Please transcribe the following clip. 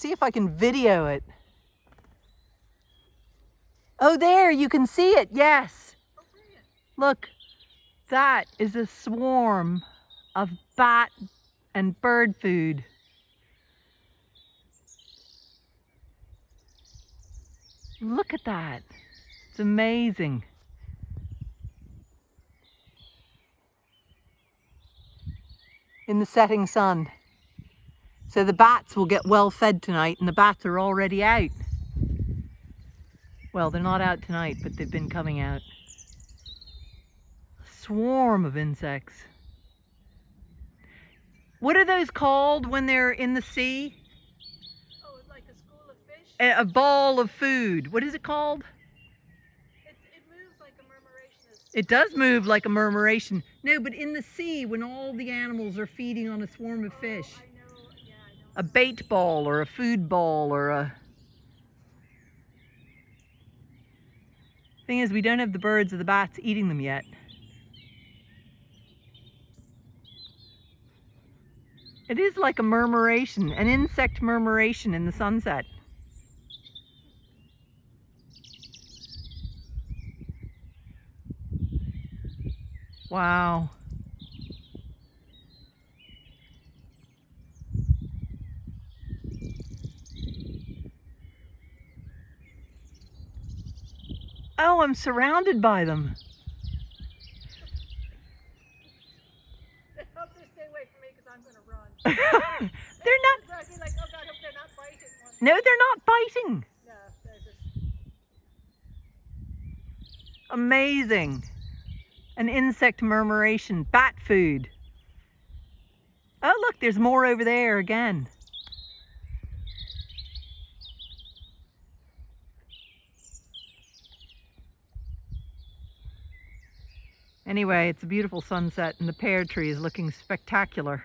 see if I can video it. Oh, there, you can see it, yes. Look, that is a swarm of bat and bird food. Look at that. It's amazing. In the setting sun. So the bats will get well fed tonight and the bats are already out. Well, they're not out tonight, but they've been coming out. A swarm of insects. What are those called when they're in the sea? Oh, it's like a school of fish? A, a ball of food. What is it called? It, it moves like a murmuration. It does move like a murmuration. No, but in the sea, when all the animals are feeding on a swarm of fish. Oh, I know, yeah, I know. A bait ball or a food ball or a... Thing is, we don't have the birds or the bats eating them yet. It is like a murmuration, an insect murmuration in the sunset. Wow. Oh, I'm surrounded by them. Hope they stay away from me because I'm going to run. they're not, like, oh God, hope they're not biting no, they're not biting. No, they're just... Amazing. An insect murmuration, bat food. Oh, look, there's more over there again. Anyway, it's a beautiful sunset and the pear tree is looking spectacular.